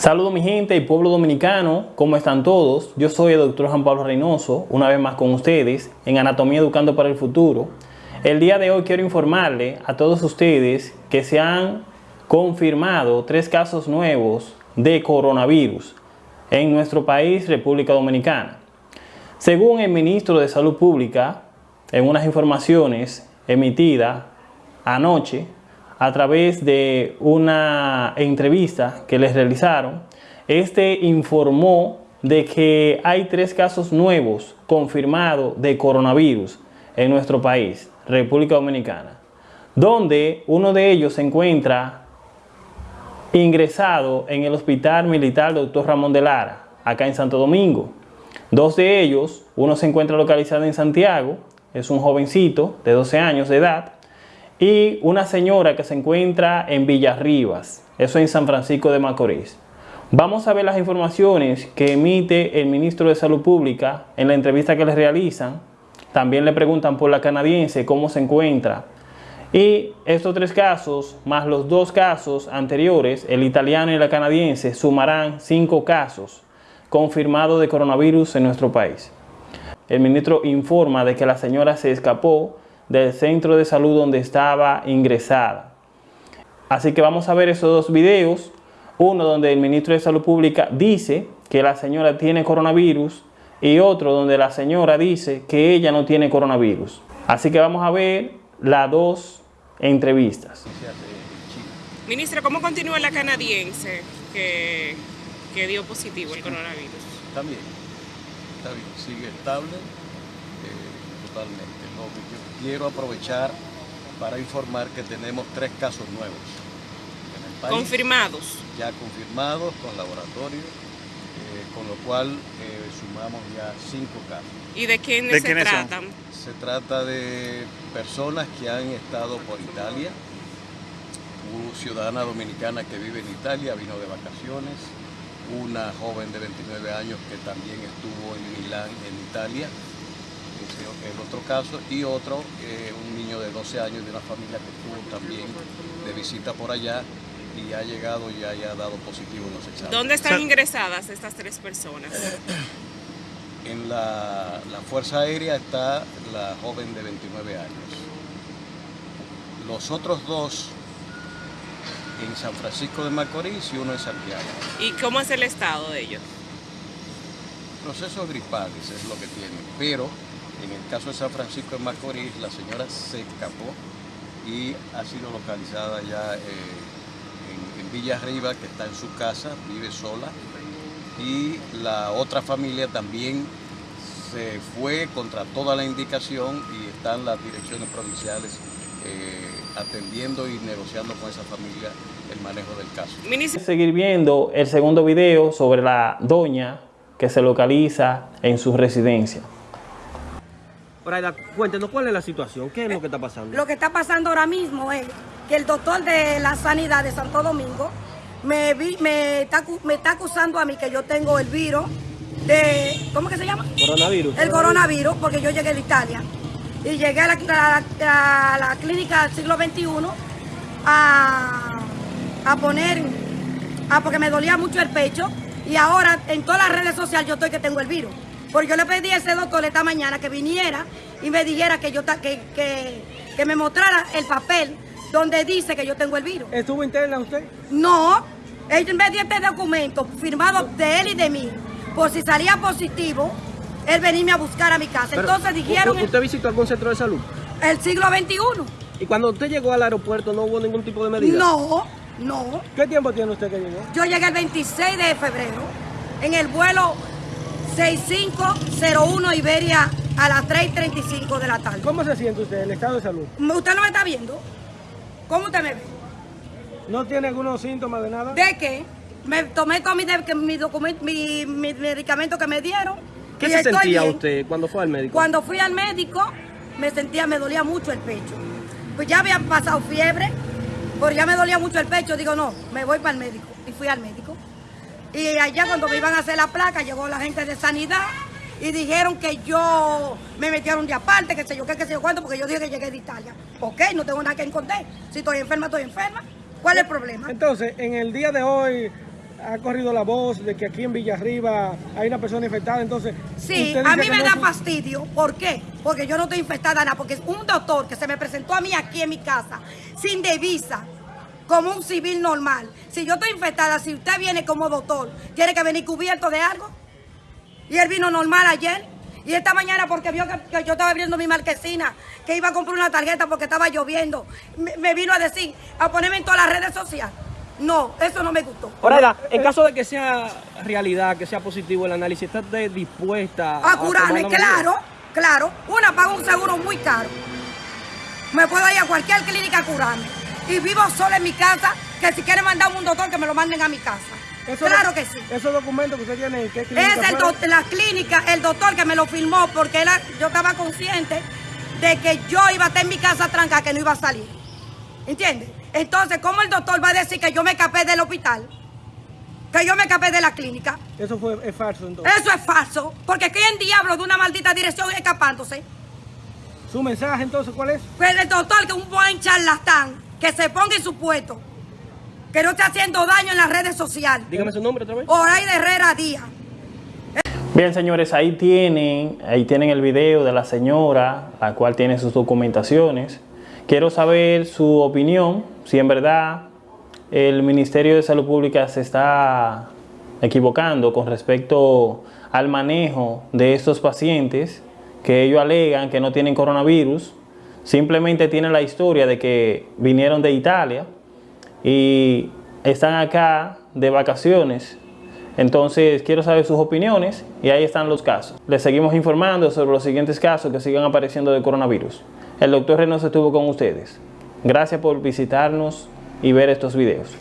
Saludos mi gente y pueblo dominicano, ¿cómo están todos? Yo soy el doctor Juan Pablo Reynoso, una vez más con ustedes en Anatomía Educando para el Futuro. El día de hoy quiero informarle a todos ustedes que se han confirmado tres casos nuevos de coronavirus en nuestro país, República Dominicana. Según el ministro de Salud Pública, en unas informaciones emitidas anoche, a través de una entrevista que les realizaron, este informó de que hay tres casos nuevos confirmados de coronavirus en nuestro país, República Dominicana, donde uno de ellos se encuentra ingresado en el Hospital Militar Dr. Ramón de Lara, acá en Santo Domingo. Dos de ellos, uno se encuentra localizado en Santiago, es un jovencito de 12 años de edad, y una señora que se encuentra en Villarribas, eso en San Francisco de Macorís. Vamos a ver las informaciones que emite el ministro de Salud Pública en la entrevista que le realizan. También le preguntan por la canadiense cómo se encuentra. Y estos tres casos, más los dos casos anteriores, el italiano y la canadiense, sumarán cinco casos confirmados de coronavirus en nuestro país. El ministro informa de que la señora se escapó del centro de salud donde estaba ingresada. Así que vamos a ver esos dos videos. Uno donde el ministro de Salud Pública dice que la señora tiene coronavirus y otro donde la señora dice que ella no tiene coronavirus. Así que vamos a ver las dos entrevistas. Ministro, ¿cómo continúa la canadiense que, que dio positivo el coronavirus? También, está bien, sigue estable eh, totalmente quiero aprovechar para informar que tenemos tres casos nuevos. En el país, ¿Confirmados? Ya confirmados con laboratorio, eh, con lo cual eh, sumamos ya cinco casos. ¿Y de quiénes se tratan? Se trata de personas que han estado por Italia, una ciudadana dominicana que vive en Italia, vino de vacaciones, una joven de 29 años que también estuvo en Milán, en Italia, el otro caso, y otro, eh, un niño de 12 años de una familia que estuvo también de visita por allá y ha llegado y haya dado positivo en los exámenes. ¿Dónde están ingresadas estas tres personas? En la, Fuerza Aérea está la joven de 29 años. Los otros dos en San Francisco de Macorís y uno en Santiago. ¿Y cómo es el estado de ellos? Proceso gripal, es lo que tienen, pero en el caso de San Francisco de Macorís, la señora se escapó y ha sido localizada ya eh, en, Villa Arriba, que está en su casa, vive sola. Y la otra familia también se fue contra toda la indicación y están las direcciones provinciales eh, atendiendo y negociando con esa familia el manejo del caso. Seguir viendo el segundo video sobre la doña que se localiza en su residencia. Braida, cuéntenos cuál es la situación, qué es lo que está pasando. Lo que está pasando ahora mismo es que el doctor de la sanidad de Santo Domingo me, me, está, me está acusando a mí que yo tengo el virus de, ¿cómo que se llama? Coronavirus. El coronavirus, porque yo llegué de Italia. Y llegué a la, clínica del siglo XXI a, a poner, a, porque me dolía mucho el pecho. Y ahora en todas las redes sociales yo estoy que tengo el virus. Porque yo le pedí a ese doctor esta mañana que viniera y me dijera que yo que, que, que me mostrara el papel donde dice que yo tengo el virus. ¿Estuvo interna usted? No, él me dio este documento firmado de él y de mí, por si salía positivo, él venirme a buscar a mi casa. Entonces dijeron... ¿Usted visitó algún centro de salud? El siglo XXI. ¿Y cuando usted llegó al aeropuerto no hubo ningún tipo de medida? No, no. ¿Qué tiempo tiene usted que llegó? Yo llegué el 26 de febrero en el vuelo 6501 Iberia a las 3.35 de la tarde. ¿Cómo se siente usted, el estado de salud? ¿Usted no me está viendo? ¿Cómo usted me ve? ¿No tiene algunos síntomas de nada? ¿De qué? Me tomé todo mi, mi, mi, medicamento que me dieron. ¿Qué se sentía usted cuando fue al médico? Cuando fui al médico, me sentía, me dolía mucho el pecho. Pues ya había pasado fiebre, porque ya me dolía mucho el pecho. Digo, no, me voy para el médico. Y fui al médico. Y allá cuando me iban a hacer la placa, llegó la gente de sanidad y dijeron que yo me metieron de aparte, que sé yo qué, que sé yo cuánto, porque yo dije que llegué de Italia. Ok, no tengo nada que encontrar. Si estoy enferma, estoy enferma. ¿Cuál es el problema? Entonces, en el día de hoy, ha corrido la voz de que aquí en Villarriba hay una persona infectada, entonces... Sí, a mí me no da fastidio. ¿Por qué? Porque yo no estoy infectada nada. Porque es un doctor que se me presentó a mí aquí en mi casa, sin divisa, como un civil normal. Si yo estoy infectada, si usted viene como doctor, tiene que venir cubierto de algo. Y él vino normal ayer. Y esta mañana, porque vio que, que yo estaba abriendo mi marquesina, que iba a comprar una tarjeta porque estaba lloviendo, me, me vino a decir, a ponerme en todas las redes sociales. No, eso no me gustó. Oraida, en caso de que sea realidad, que sea positivo el análisis, ¿está usted dispuesta A curarme, medida? claro, claro. Una paga un seguro muy caro. Me puedo ir a cualquier clínica a curarme. Y vivo sola en mi casa, que si quieren mandar un doctor, que me lo manden a mi casa. Eso claro que sí. Esos documentos que usted tiene, ¿en qué clínica Es el doc- la clínica, el doctor que me lo firmó, porque él- yo estaba consciente de que yo iba a estar en mi casa tranca, que no iba a salir. ¿Entiendes? Entonces, ¿cómo el doctor va a decir que yo me escapé del hospital? Que yo me escapé de la clínica. Eso fue, es falso entonces. Eso es falso, porque ¿quién diablo de una maldita dirección escapándose? ¿Su mensaje entonces cuál es? Pues el doctor, que es un buen charlatán, que se ponga en su puesto, que no esté haciendo daño en las redes sociales. Dígame su nombre otra vez. Oraida Herrera Díaz. Bien, señores, ahí tienen, ahí tienen el video de la señora, la cual tiene sus documentaciones. Quiero saber su opinión, si en verdad el Ministerio de Salud Pública se está equivocando con respecto al manejo de estos pacientes que ellos alegan que no tienen coronavirus. Simplemente tienen la historia de que vinieron de Italia y están acá de vacaciones. Entonces quiero saber sus opiniones y ahí están los casos. Les seguimos informando sobre los siguientes casos que sigan apareciendo de coronavirus. El doctor Reynoso estuvo con ustedes. Gracias por visitarnos y ver estos videos.